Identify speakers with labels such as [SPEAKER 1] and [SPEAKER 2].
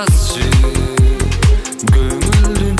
[SPEAKER 1] жасы көңілдің